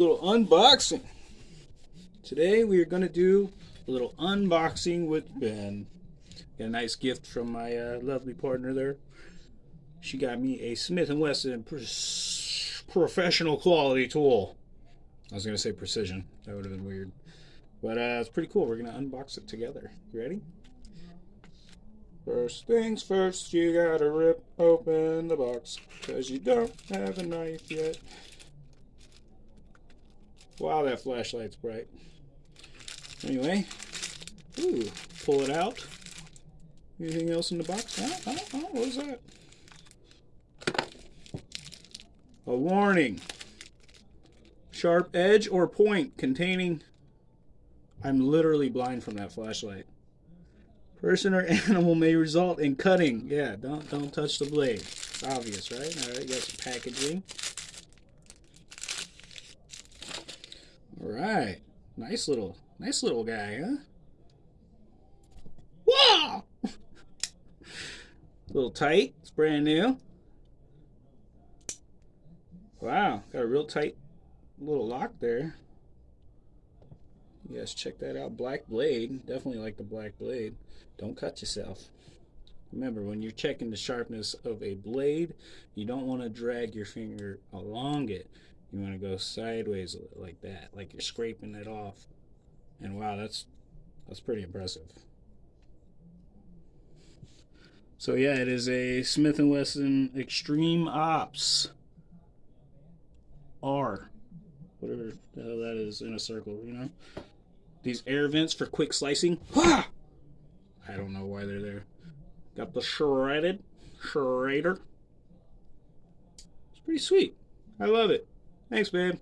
little unboxing. Today we are going to do a little unboxing with Ben. Got a nice gift from my uh, lovely partner there. She got me a Smith & Wesson professional quality tool. I was going to say precision. That would have been weird. But uh, it's pretty cool. We're going to unbox it together. You ready? First things first, you gotta rip open the box. Because you don't have a knife yet. Wow, that flashlight's bright. Anyway, ooh, pull it out. Anything else in the box? Oh, oh, oh, what is that? A warning. Sharp edge or point containing... I'm literally blind from that flashlight. Person or animal may result in cutting. Yeah, don't don't touch the blade. It's obvious, right? All right, got some packaging. Right. Nice little, nice little guy, huh? Wow! a little tight. It's brand new. Wow, got a real tight little lock there. You guys check that out. Black blade. Definitely like the black blade. Don't cut yourself. Remember, when you're checking the sharpness of a blade, you don't want to drag your finger along it. You want to go sideways like that, like you're scraping it off. And wow, that's that's pretty impressive. So yeah, it is a Smith & Wesson Extreme Ops R. Whatever the hell that is in a circle, you know? These air vents for quick slicing. I don't know why they're there. Got the shredded shredder. It's pretty sweet. I love it. Thanks, babe.